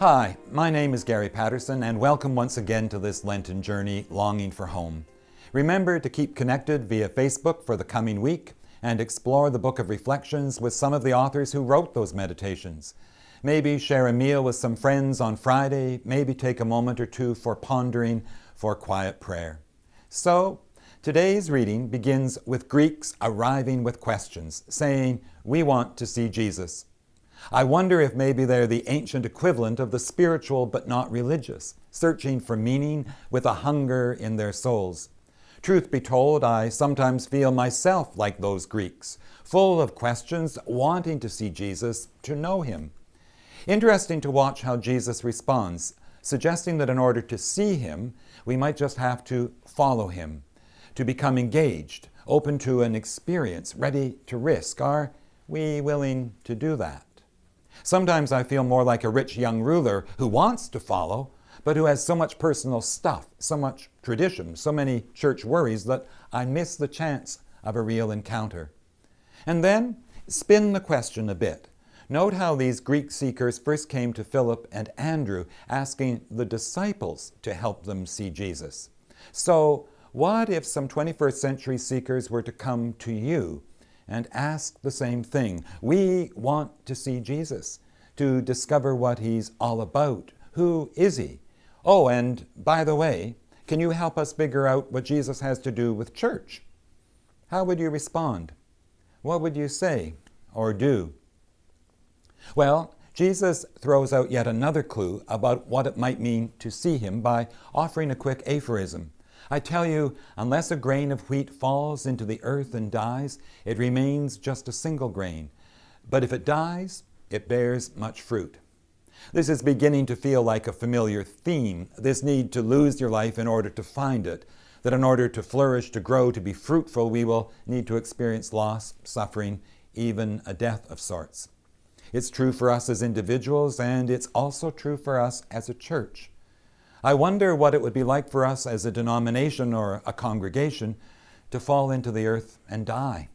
Hi, my name is Gary Paterson and welcome once again to this Lenten journey, Longing for Home. Remember to keep connected via Facebook for the coming week and explore the Book of Reflections with some of the authors who wrote those meditations. Maybe share a meal with some friends on Friday, maybe take a moment or two for pondering, for quiet prayer. So, today's reading begins with Greeks arriving with questions, saying, we want to see Jesus. I wonder if maybe they're the ancient equivalent of the spiritual but not religious, searching for meaning with a hunger in their souls. Truth be told, I sometimes feel myself like those Greeks, full of questions, wanting to see Jesus, to know Him. Interesting to watch how Jesus responds, suggesting that in order to see Him, we might just have to follow Him, to become engaged, open to an experience, ready to risk. Are we willing to do that? Sometimes I feel more like a rich young ruler who wants to follow, but who has so much personal stuff, so much tradition, so many church worries that I miss the chance of a real encounter. And then spin the question a bit. Note how these Greek seekers first came to Philip and Andrew asking the disciples to help them see Jesus. So what if some 21st century seekers were to come to you and ask the same thing. We want to see Jesus, to discover what He's all about. Who is He? Oh, and by the way, can you help us figure out what Jesus has to do with church? How would you respond? What would you say or do? Well, Jesus throws out yet another clue about what it might mean to see Him by offering a quick aphorism. I tell you, unless a grain of wheat falls into the earth and dies, it remains just a single grain. But if it dies, it bears much fruit. This is beginning to feel like a familiar theme, this need to lose your life in order to find it, that in order to flourish, to grow, to be fruitful, we will need to experience loss, suffering, even a death of sorts. It's true for us as individuals, and it's also true for us as a church. I wonder what it would be like for us as a denomination or a congregation to fall into the earth and die,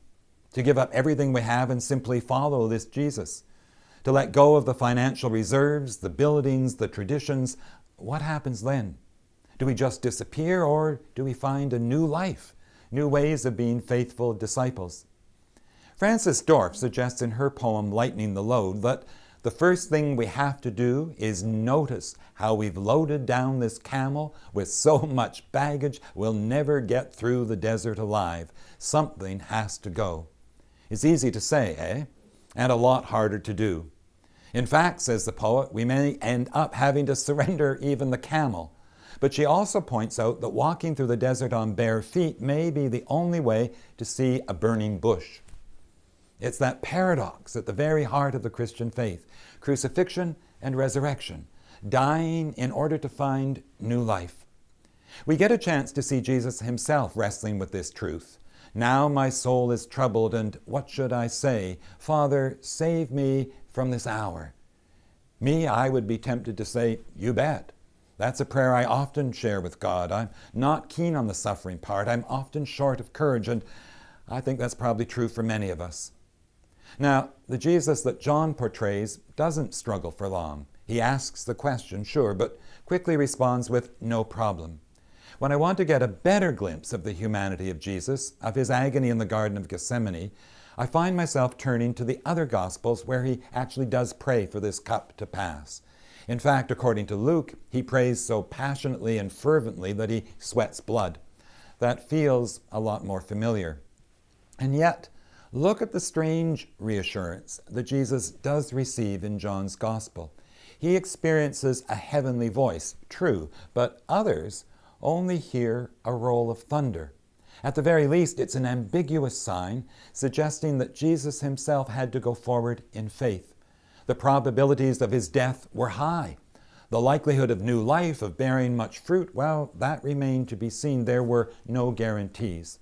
to give up everything we have and simply follow this Jesus, to let go of the financial reserves, the buildings, the traditions. What happens then? Do we just disappear or do we find a new life, new ways of being faithful disciples? Frances Dorff suggests in her poem Lightening the Load that the first thing we have to do is notice how we've loaded down this camel with so much baggage we'll never get through the desert alive. Something has to go. It's easy to say, eh? And a lot harder to do. In fact, says the poet, we may end up having to surrender even the camel. But she also points out that walking through the desert on bare feet may be the only way to see a burning bush. It's that paradox at the very heart of the Christian faith, crucifixion and resurrection, dying in order to find new life. We get a chance to see Jesus himself wrestling with this truth. Now my soul is troubled, and what should I say? Father, save me from this hour. Me, I would be tempted to say, you bet. That's a prayer I often share with God. I'm not keen on the suffering part. I'm often short of courage, and I think that's probably true for many of us. Now, the Jesus that John portrays doesn't struggle for long. He asks the question, sure, but quickly responds with no problem. When I want to get a better glimpse of the humanity of Jesus, of his agony in the Garden of Gethsemane, I find myself turning to the other Gospels where he actually does pray for this cup to pass. In fact, according to Luke, he prays so passionately and fervently that he sweats blood. That feels a lot more familiar. And yet, Look at the strange reassurance that Jesus does receive in John's Gospel. He experiences a heavenly voice, true, but others only hear a roll of thunder. At the very least, it's an ambiguous sign suggesting that Jesus himself had to go forward in faith. The probabilities of his death were high. The likelihood of new life, of bearing much fruit, well, that remained to be seen. There were no guarantees.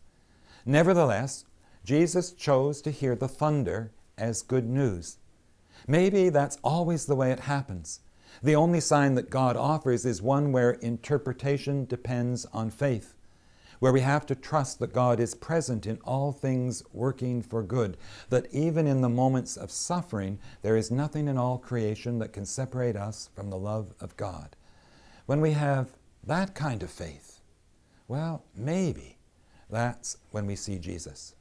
Nevertheless, Jesus chose to hear the thunder as good news. Maybe that's always the way it happens. The only sign that God offers is one where interpretation depends on faith. where we have to trust that God is present in all things working for good, that even in the moments of suffering, there is nothing in all creation that can separate us from the love of God. When we have that kind of faith, well, maybe that's when we see Jesus.